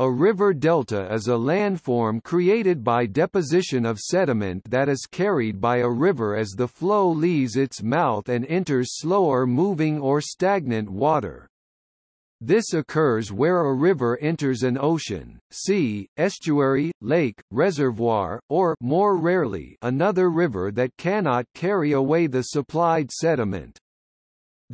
A river delta is a landform created by deposition of sediment that is carried by a river as the flow leaves its mouth and enters slower moving or stagnant water. This occurs where a river enters an ocean, sea, estuary, lake, reservoir, or more rarely, another river that cannot carry away the supplied sediment.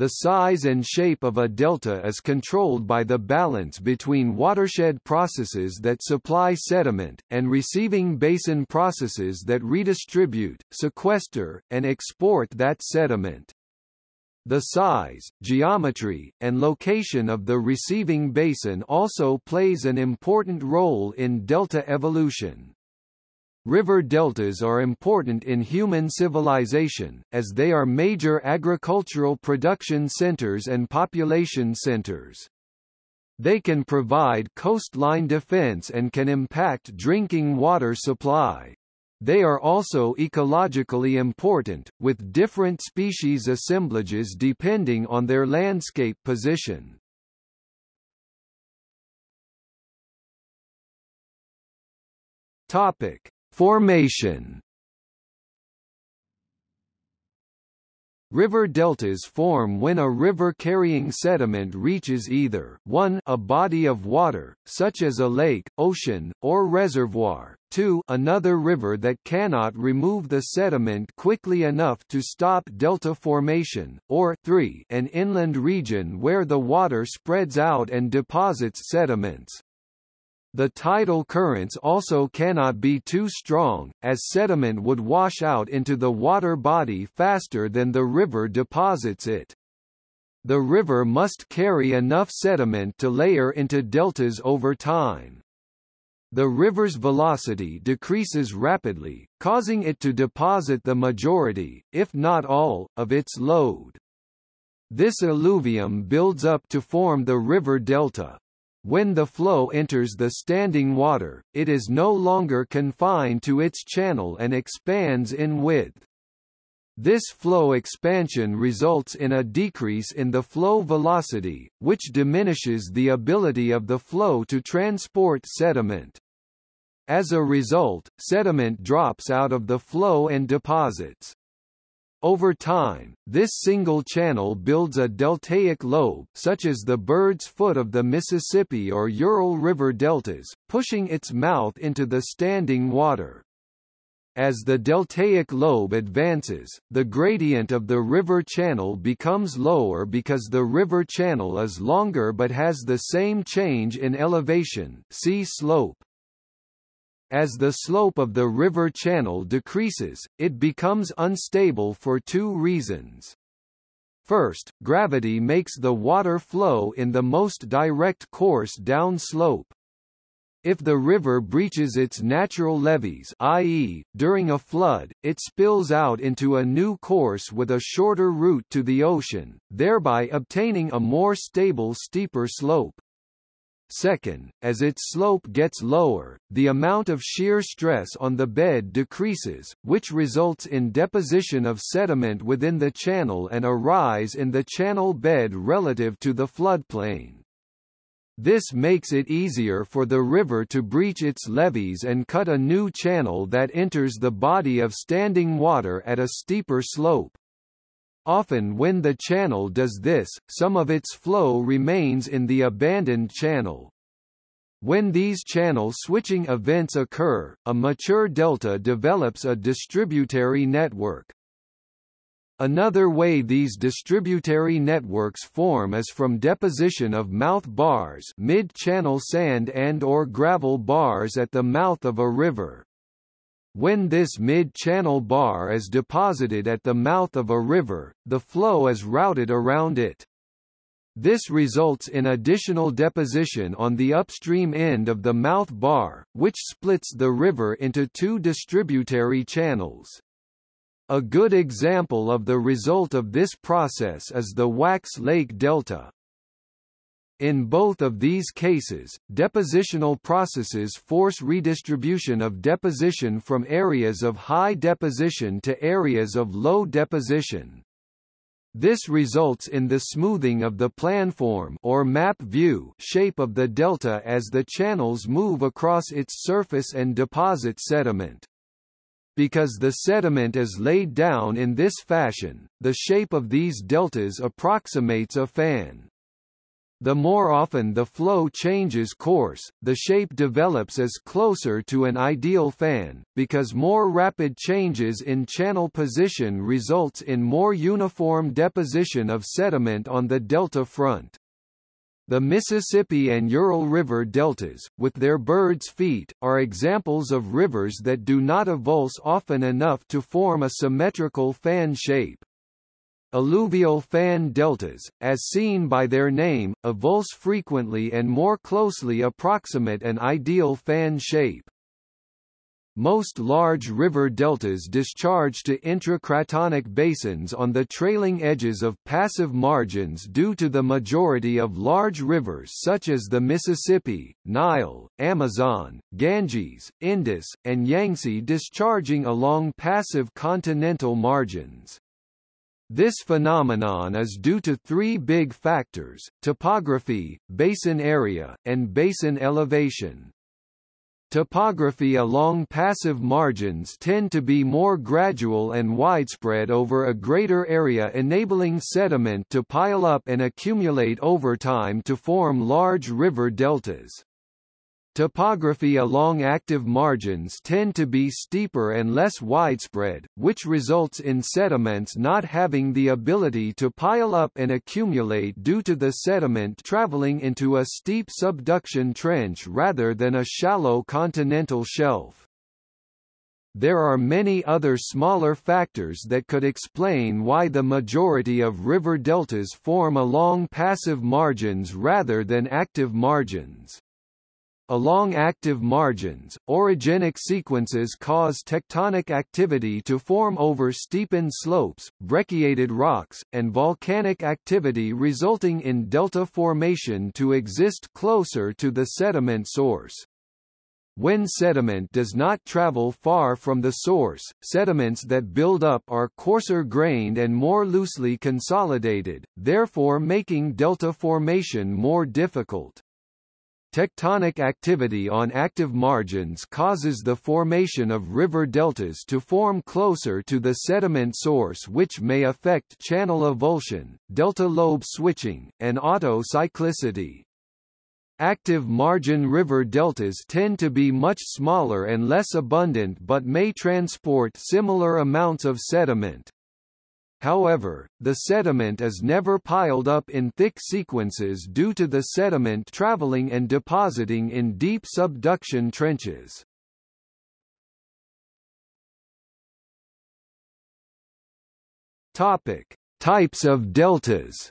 The size and shape of a delta is controlled by the balance between watershed processes that supply sediment, and receiving basin processes that redistribute, sequester, and export that sediment. The size, geometry, and location of the receiving basin also plays an important role in delta evolution. River deltas are important in human civilization, as they are major agricultural production centers and population centers. They can provide coastline defense and can impact drinking water supply. They are also ecologically important, with different species assemblages depending on their landscape position. Topic: Formation River deltas form when a river carrying sediment reaches either 1 a body of water, such as a lake, ocean, or reservoir, 2 another river that cannot remove the sediment quickly enough to stop delta formation, or 3 an inland region where the water spreads out and deposits sediments. The tidal currents also cannot be too strong, as sediment would wash out into the water body faster than the river deposits it. The river must carry enough sediment to layer into deltas over time. The river's velocity decreases rapidly, causing it to deposit the majority, if not all, of its load. This alluvium builds up to form the river delta. When the flow enters the standing water, it is no longer confined to its channel and expands in width. This flow expansion results in a decrease in the flow velocity, which diminishes the ability of the flow to transport sediment. As a result, sediment drops out of the flow and deposits. Over time, this single channel builds a deltaic lobe such as the Bird's Foot of the Mississippi or Ural River deltas, pushing its mouth into the standing water. As the deltaic lobe advances, the gradient of the river channel becomes lower because the river channel is longer but has the same change in elevation see slope. As the slope of the river channel decreases, it becomes unstable for two reasons. First, gravity makes the water flow in the most direct course downslope. If the river breaches its natural levees i.e., during a flood, it spills out into a new course with a shorter route to the ocean, thereby obtaining a more stable steeper slope. Second, as its slope gets lower, the amount of shear stress on the bed decreases, which results in deposition of sediment within the channel and a rise in the channel bed relative to the floodplain. This makes it easier for the river to breach its levees and cut a new channel that enters the body of standing water at a steeper slope. Often when the channel does this, some of its flow remains in the abandoned channel. When these channel switching events occur, a mature delta develops a distributary network. Another way these distributary networks form is from deposition of mouth bars mid-channel sand and or gravel bars at the mouth of a river. When this mid-channel bar is deposited at the mouth of a river, the flow is routed around it. This results in additional deposition on the upstream end of the mouth bar, which splits the river into two distributary channels. A good example of the result of this process is the Wax Lake Delta. In both of these cases, depositional processes force redistribution of deposition from areas of high deposition to areas of low deposition. This results in the smoothing of the planform or map view shape of the delta as the channels move across its surface and deposit sediment. Because the sediment is laid down in this fashion, the shape of these deltas approximates a fan. The more often the flow changes course, the shape develops as closer to an ideal fan, because more rapid changes in channel position results in more uniform deposition of sediment on the delta front. The Mississippi and Ural River deltas, with their bird's feet, are examples of rivers that do not avulse often enough to form a symmetrical fan shape. Alluvial fan deltas, as seen by their name, avulse frequently and more closely approximate an ideal fan shape. Most large river deltas discharge to intracratonic basins on the trailing edges of passive margins due to the majority of large rivers such as the Mississippi, Nile, Amazon, Ganges, Indus, and Yangtze discharging along passive continental margins. This phenomenon is due to three big factors, topography, basin area, and basin elevation. Topography along passive margins tend to be more gradual and widespread over a greater area enabling sediment to pile up and accumulate over time to form large river deltas. Topography along active margins tend to be steeper and less widespread, which results in sediments not having the ability to pile up and accumulate due to the sediment traveling into a steep subduction trench rather than a shallow continental shelf. There are many other smaller factors that could explain why the majority of river deltas form along passive margins rather than active margins. Along active margins, orogenic sequences cause tectonic activity to form over steepened slopes, brecciated rocks, and volcanic activity resulting in delta formation to exist closer to the sediment source. When sediment does not travel far from the source, sediments that build up are coarser grained and more loosely consolidated, therefore making delta formation more difficult. Tectonic activity on active margins causes the formation of river deltas to form closer to the sediment source which may affect channel avulsion, delta lobe switching, and auto-cyclicity. Active margin river deltas tend to be much smaller and less abundant but may transport similar amounts of sediment. However, the sediment is never piled up in thick sequences due to the sediment traveling and depositing in deep subduction trenches. Topic: Types of deltas.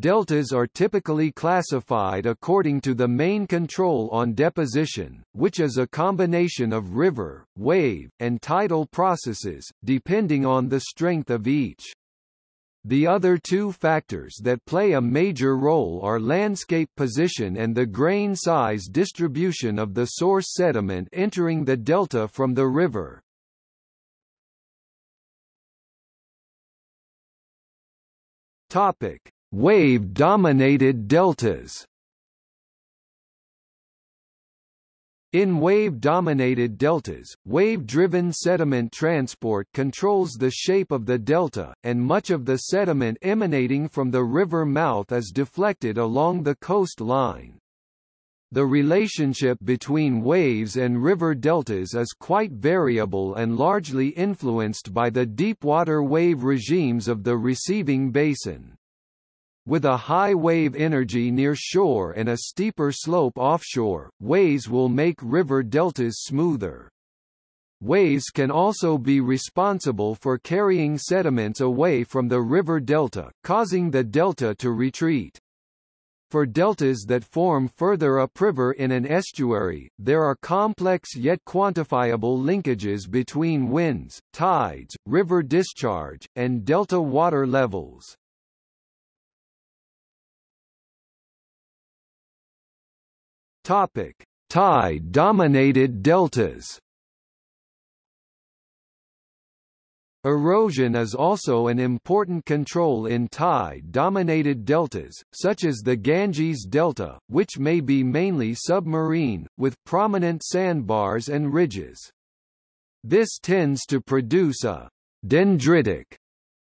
Deltas are typically classified according to the main control on deposition, which is a combination of river, wave, and tidal processes, depending on the strength of each. The other two factors that play a major role are landscape position and the grain size distribution of the source sediment entering the delta from the river. Topic: Wave-dominated deltas In wave-dominated deltas, wave-driven sediment transport controls the shape of the delta, and much of the sediment emanating from the river mouth is deflected along the coastline. The relationship between waves and river deltas is quite variable and largely influenced by the deep-water wave regimes of the receiving basin. With a high wave energy near shore and a steeper slope offshore, waves will make river deltas smoother. Waves can also be responsible for carrying sediments away from the river delta, causing the delta to retreat. For deltas that form further upriver in an estuary, there are complex yet quantifiable linkages between winds, tides, river discharge, and delta water levels. Topic: Tide-dominated deltas. Erosion is also an important control in tide-dominated deltas, such as the Ganges Delta, which may be mainly submarine, with prominent sandbars and ridges. This tends to produce a dendritic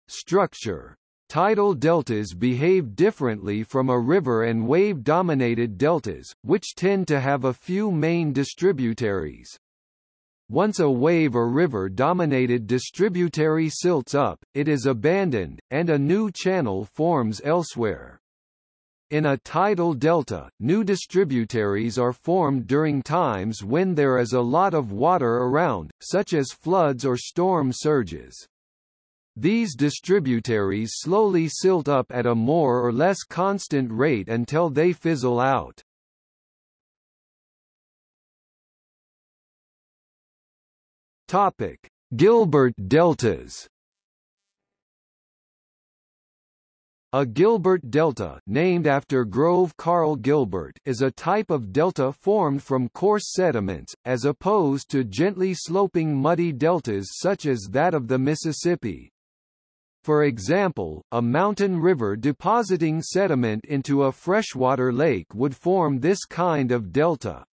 structure. Tidal deltas behave differently from a river and wave-dominated deltas, which tend to have a few main distributaries. Once a wave or river-dominated distributary silts up, it is abandoned, and a new channel forms elsewhere. In a tidal delta, new distributaries are formed during times when there is a lot of water around, such as floods or storm surges. These distributaries slowly silt up at a more or less constant rate until they fizzle out. Topic: Gilbert deltas. A Gilbert delta named after Grove Karl Gilbert is a type of delta formed from coarse sediments, as opposed to gently sloping muddy deltas such as that of the Mississippi. For example, a mountain river depositing sediment into a freshwater lake would form this kind of delta.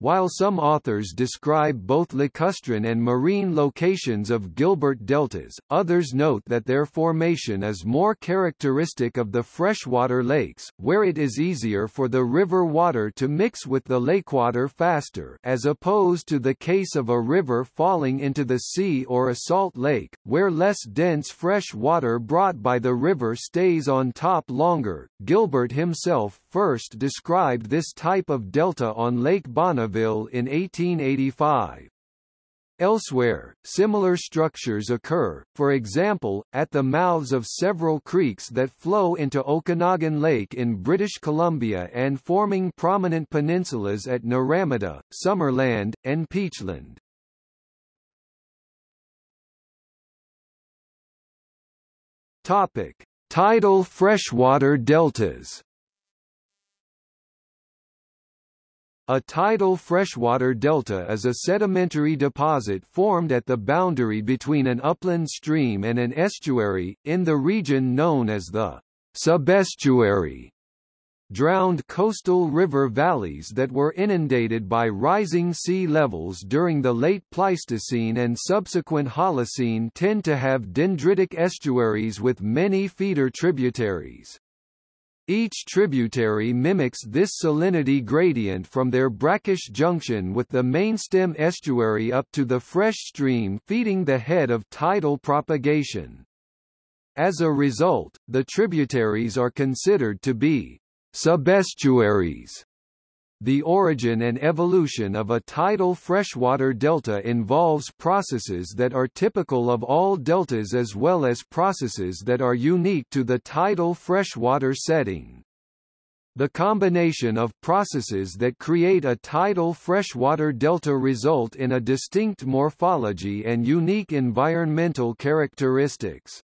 While some authors describe both lacustrine and marine locations of Gilbert deltas, others note that their formation is more characteristic of the freshwater lakes, where it is easier for the river water to mix with the lakewater faster as opposed to the case of a river falling into the sea or a salt lake, where less dense fresh water brought by the river stays on top longer. Gilbert himself first described this type of delta on Lake Bonneville in 1885. Elsewhere, similar structures occur, for example, at the mouths of several creeks that flow into Okanagan Lake in British Columbia and forming prominent peninsulas at Naramata, Summerland, and Peachland. Topic: Tidal freshwater deltas. A tidal freshwater delta is a sedimentary deposit formed at the boundary between an upland stream and an estuary, in the region known as the subestuary. Drowned coastal river valleys that were inundated by rising sea levels during the late Pleistocene and subsequent Holocene tend to have dendritic estuaries with many feeder tributaries. Each tributary mimics this salinity gradient from their brackish junction with the mainstem estuary up to the fresh stream feeding the head of tidal propagation. As a result, the tributaries are considered to be subestuaries. The origin and evolution of a tidal freshwater delta involves processes that are typical of all deltas as well as processes that are unique to the tidal freshwater setting. The combination of processes that create a tidal freshwater delta result in a distinct morphology and unique environmental characteristics.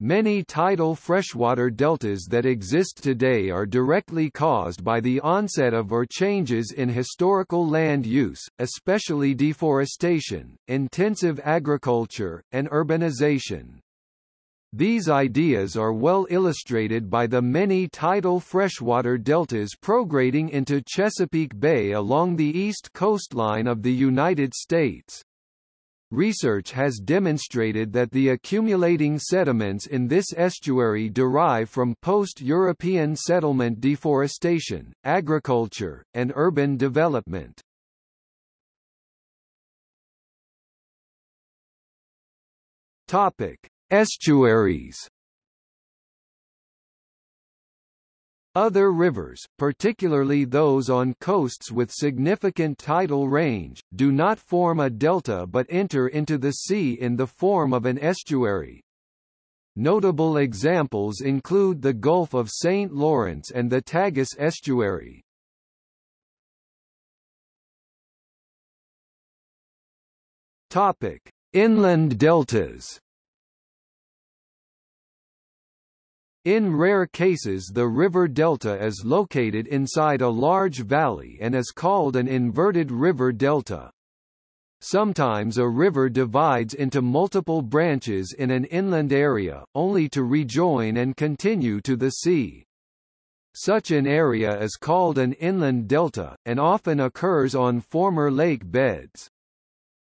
Many tidal freshwater deltas that exist today are directly caused by the onset of or changes in historical land use, especially deforestation, intensive agriculture, and urbanization. These ideas are well illustrated by the many tidal freshwater deltas prograding into Chesapeake Bay along the east coastline of the United States. Research has demonstrated that the accumulating sediments in this estuary derive from post-European settlement deforestation, agriculture, and urban development. Topic: Estuaries Other rivers, particularly those on coasts with significant tidal range, do not form a delta but enter into the sea in the form of an estuary. Notable examples include the Gulf of St. Lawrence and the Tagus estuary. Topic: Inland deltas. In rare cases the river delta is located inside a large valley and is called an inverted river delta. Sometimes a river divides into multiple branches in an inland area, only to rejoin and continue to the sea. Such an area is called an inland delta, and often occurs on former lake beds.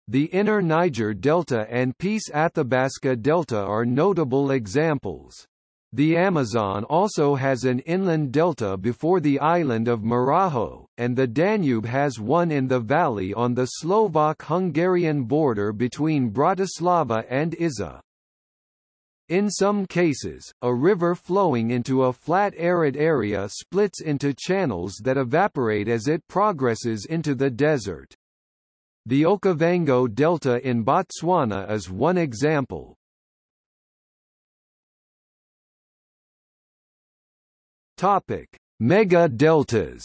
The inner Niger Delta and Peace Athabasca Delta are notable examples. The Amazon also has an inland delta before the island of Marajo, and the Danube has one in the valley on the Slovak-Hungarian border between Bratislava and Iza. In some cases, a river flowing into a flat arid area splits into channels that evaporate as it progresses into the desert. The Okavango Delta in Botswana is one example. Topic: Mega deltas.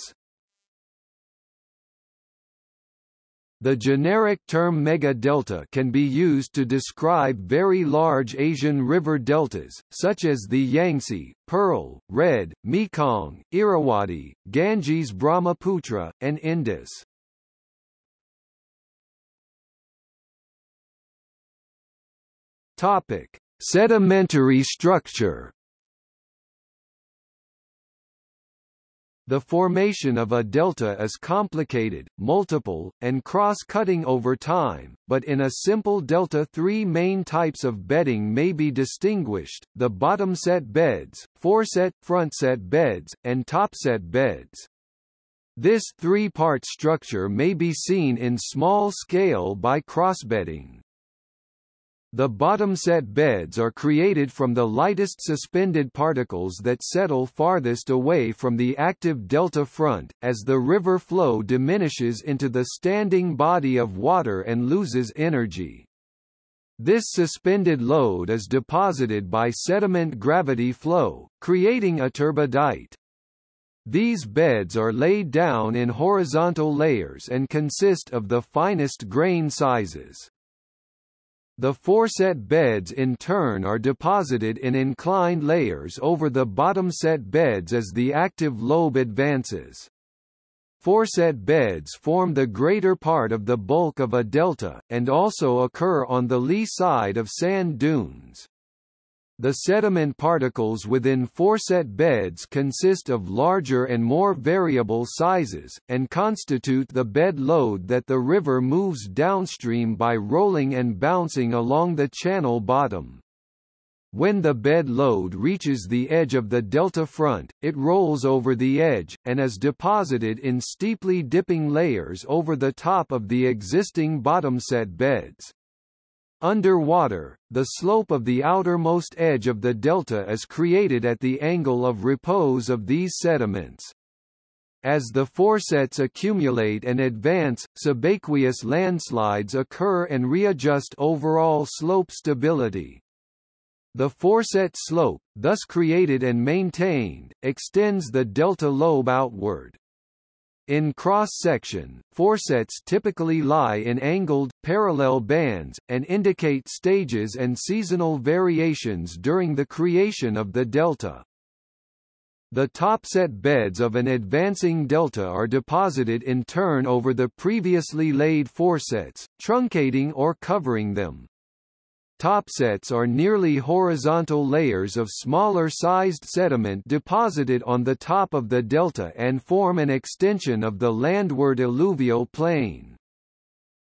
The generic term mega-delta can be used to describe very large Asian river deltas, such as the Yangtze, Pearl, Red, Mekong, Irrawaddy, Ganges Brahmaputra, and Indus. Topic: Sedimentary structure The formation of a delta is complicated, multiple, and cross-cutting over time, but in a simple delta three main types of bedding may be distinguished, the bottom-set beds, foreset, frontset beds, and topset beds. This three-part structure may be seen in small scale by crossbedding. The bottom-set beds are created from the lightest suspended particles that settle farthest away from the active delta front, as the river flow diminishes into the standing body of water and loses energy. This suspended load is deposited by sediment gravity flow, creating a turbidite. These beds are laid down in horizontal layers and consist of the finest grain sizes. The foreset beds in turn are deposited in inclined layers over the bottom set beds as the active lobe advances. Foreset beds form the greater part of the bulk of a delta, and also occur on the lee side of sand dunes. The sediment particles within foreset beds consist of larger and more variable sizes, and constitute the bed load that the river moves downstream by rolling and bouncing along the channel bottom. When the bed load reaches the edge of the delta front, it rolls over the edge, and is deposited in steeply dipping layers over the top of the existing bottom-set beds. Underwater, the slope of the outermost edge of the delta is created at the angle of repose of these sediments. As the foresets accumulate and advance, subaqueous landslides occur and readjust overall slope stability. The foreset slope, thus created and maintained, extends the delta lobe outward. In cross-section, foresets typically lie in angled, parallel bands, and indicate stages and seasonal variations during the creation of the delta. The topset beds of an advancing delta are deposited in turn over the previously laid foresets, truncating or covering them. Topsets are nearly horizontal layers of smaller-sized sediment deposited on the top of the delta and form an extension of the landward alluvial plain.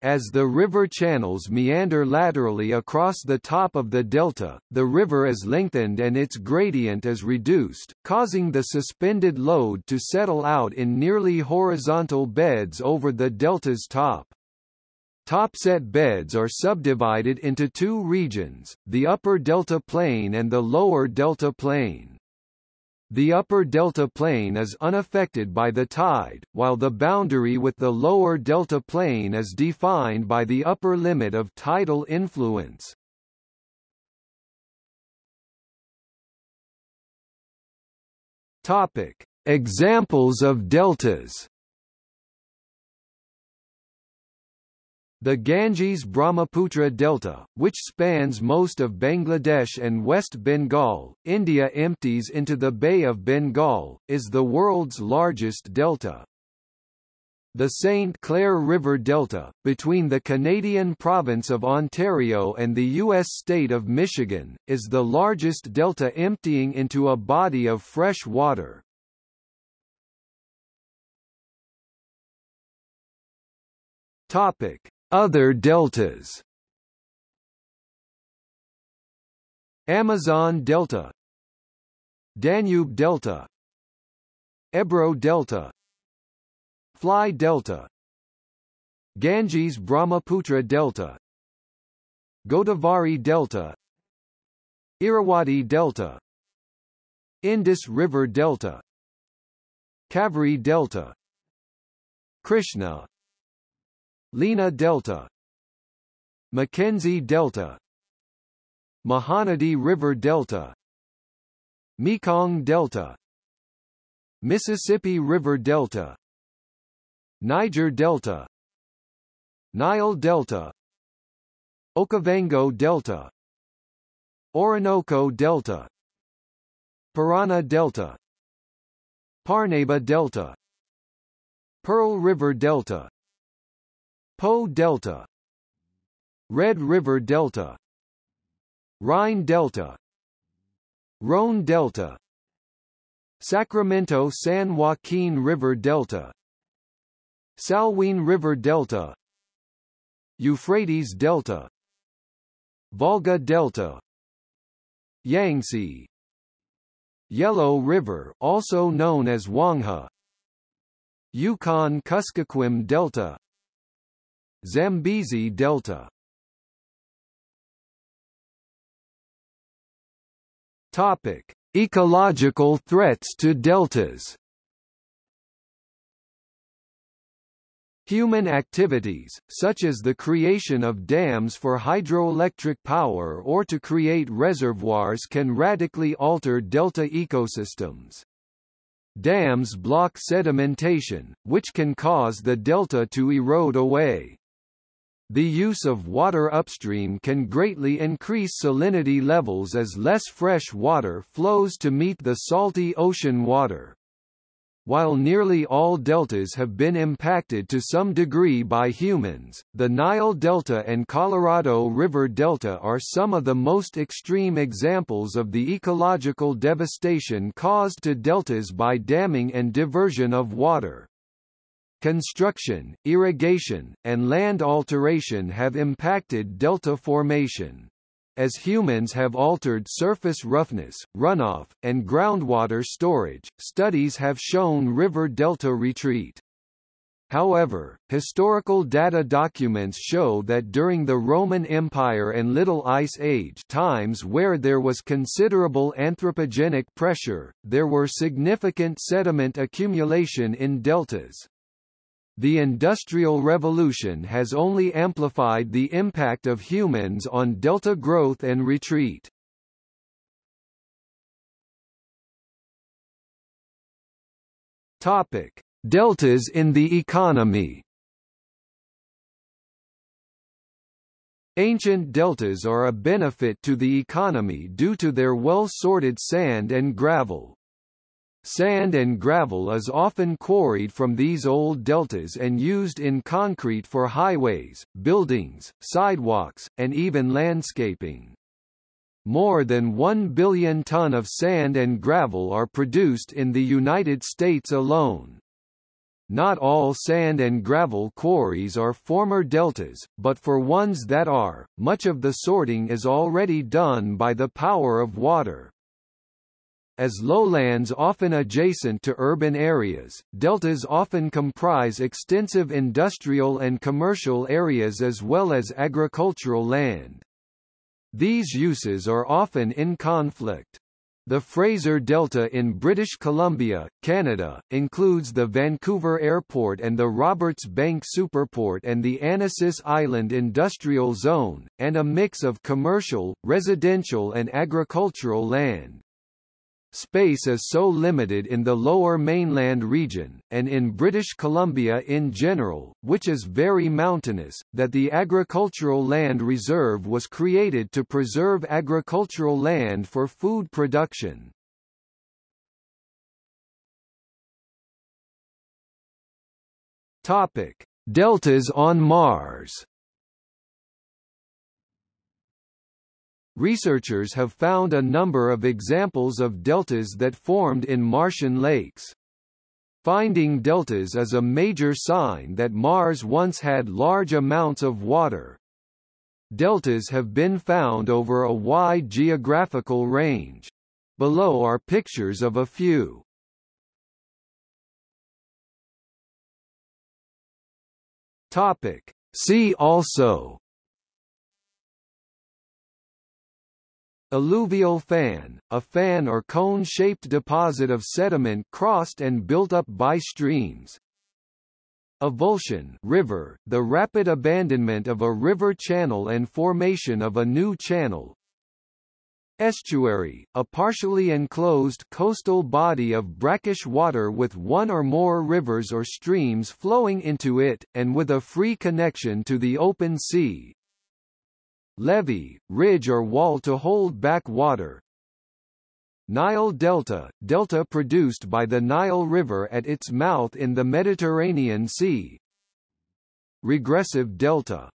As the river channels meander laterally across the top of the delta, the river is lengthened and its gradient is reduced, causing the suspended load to settle out in nearly horizontal beds over the delta's top. Topset beds are subdivided into two regions, the upper delta plain and the lower delta plain. The upper delta plain is unaffected by the tide, while the boundary with the lower delta plain is defined by the upper limit of tidal influence. Topic: Examples of deltas The Ganges-Brahmaputra Delta, which spans most of Bangladesh and West Bengal, India empties into the Bay of Bengal, is the world's largest delta. The St. Clair River Delta, between the Canadian province of Ontario and the U.S. state of Michigan, is the largest delta emptying into a body of fresh water. Other deltas. Amazon Delta. Danube Delta. Ebro Delta. Fly Delta. Ganges Brahmaputra Delta. Godavari Delta. Irrawaddy Delta. Indus River Delta. Kaveri Delta. Krishna Lena Delta. Mackenzie Delta. Mahanadi River Delta. Mekong Delta. Mississippi River Delta. Niger Delta. Nile Delta. Okavango Delta. Orinoco Delta. Parana Delta. Parnaíba Delta. Pearl River Delta Po Delta. Red River Delta. Rhine Delta. Rhone Delta. Sacramento-San Joaquin River Delta. Salween River Delta. Euphrates Delta. Volga Delta. Yangtze. Yellow River also known as Huang He Yukon-Kuskokwim Delta Zambezi Delta Topic: Ecological threats to deltas Human activities, such as the creation of dams for hydroelectric power or to create reservoirs can radically alter delta ecosystems. Dams block sedimentation, which can cause the delta to erode away. The use of water upstream can greatly increase salinity levels as less fresh water flows to meet the salty ocean water. While nearly all deltas have been impacted to some degree by humans, the Nile Delta and Colorado River Delta are some of the most extreme examples of the ecological devastation caused to deltas by damming and diversion of water. Construction, irrigation, and land alteration have impacted delta formation as humans have altered surface roughness, runoff, and groundwater storage, studies have shown river delta retreat. However, historical data documents show that during the Roman Empire and Little Ice Age times where there was considerable anthropogenic pressure, there were significant sediment accumulation in deltas. The Industrial Revolution has only amplified the impact of humans on delta growth and retreat. Topic: Deltas in the economy. Ancient deltas are a benefit to the economy due to their well-sorted sand and gravel. Sand and gravel is often quarried from these old deltas and used in concrete for highways, buildings, sidewalks, and even landscaping. More than 1 billion ton of sand and gravel are produced in the United States alone. Not all sand and gravel quarries are former deltas, but for ones that are, much of the sorting is already done by the power of water. As lowlands often adjacent to urban areas, deltas often comprise extensive industrial and commercial areas as well as agricultural land. These uses are often in conflict. The Fraser Delta in British Columbia, Canada, includes the Vancouver Airport and the Roberts Bank Superport and the Annacis Island Industrial Zone, and a mix of commercial, residential and agricultural land. Space is so limited in the lower mainland region, and in British Columbia in general, which is very mountainous, that the Agricultural Land Reserve was created to preserve agricultural land for food production. Topic: Deltas on Mars. Researchers have found a number of examples of deltas that formed in Martian lakes. Finding deltas is a major sign that Mars once had large amounts of water. Deltas have been found over a wide geographical range. Below are pictures of a few. Topic. See also Alluvial fan, a fan or cone-shaped deposit of sediment crossed and built up by streams. Avulsion river, the rapid abandonment of a river channel and formation of a new channel. Estuary, a partially enclosed coastal body of brackish water with one or more rivers or streams flowing into it, and with a free connection to the open sea, Levee, ridge or wall to hold back water. Nile Delta, delta produced by the Nile River at its mouth in the Mediterranean Sea. Regressive delta